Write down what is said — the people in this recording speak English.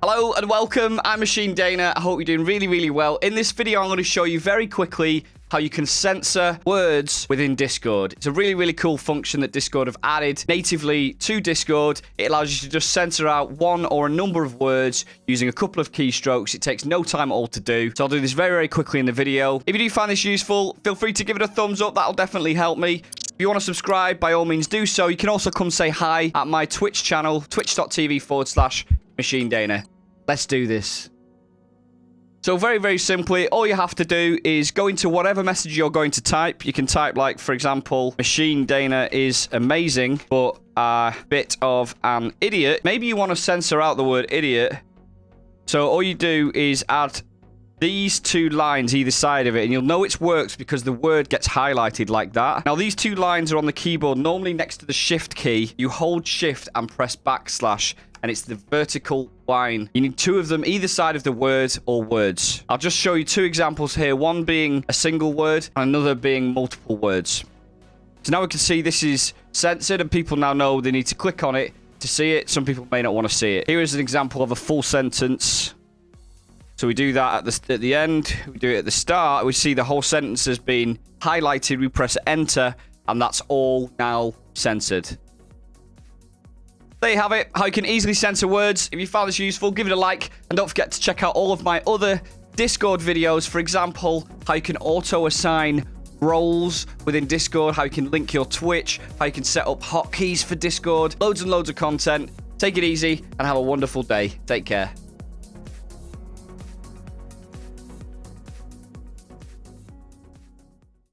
Hello and welcome. I'm Machine Dana. I hope you're doing really, really well. In this video, I'm going to show you very quickly how you can censor words within Discord. It's a really, really cool function that Discord have added natively to Discord. It allows you to just censor out one or a number of words using a couple of keystrokes. It takes no time at all to do. So I'll do this very, very quickly in the video. If you do find this useful, feel free to give it a thumbs up. That'll definitely help me. If you want to subscribe, by all means do so. You can also come say hi at my Twitch channel, twitch.tv forward slash Machine Dana. Let's do this. So very, very simply, all you have to do is go into whatever message you're going to type. You can type like, for example, Machine Dana is amazing, but a bit of an idiot. Maybe you want to censor out the word idiot. So all you do is add these two lines either side of it and you'll know it's worked because the word gets highlighted like that. Now these two lines are on the keyboard normally next to the shift key. You hold shift and press backslash and it's the vertical line. You need two of them either side of the word or words. I'll just show you two examples here, one being a single word and another being multiple words. So now we can see this is censored and people now know they need to click on it to see it. Some people may not want to see it. Here is an example of a full sentence. So we do that at the, at the end. We do it at the start. We see the whole sentence has been highlighted. We press enter and that's all now censored. There you have it, how you can easily censor words. If you found this useful, give it a like. And don't forget to check out all of my other Discord videos. For example, how you can auto-assign roles within Discord, how you can link your Twitch, how you can set up hotkeys for Discord. Loads and loads of content. Take it easy and have a wonderful day. Take care.